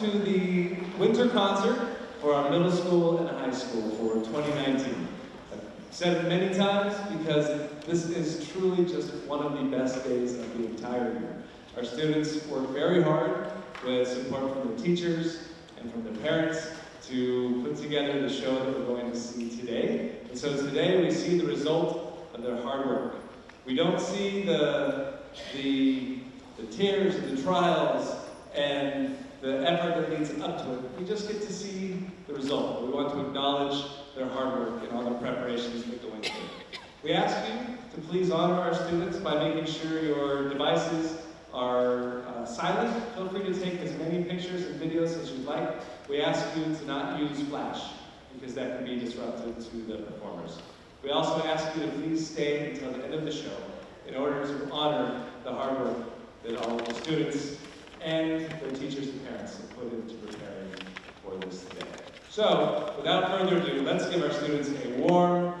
to the winter concert for our middle school and high school for 2019. I've said it many times because this is truly just one of the best days of the entire year. Our students work very hard with support from the teachers and from the parents to put together the show that we're going to see today. And so today we see the result of their hard work. We don't see the, the, the tears the trials and the effort that leads up to it. We just get to see the result. We want to acknowledge their hard work and all the preparations that go into. We ask you to please honor our students by making sure your devices are uh, silent. Feel free to take as many pictures and videos as you'd like. We ask you to not use flash because that can be disruptive to the performers. We also ask you to please stay until the end of the show in order to honor the hard work that all of the students and their teachers and parents have put into preparing for this day. So, without further ado, let's give our students a warm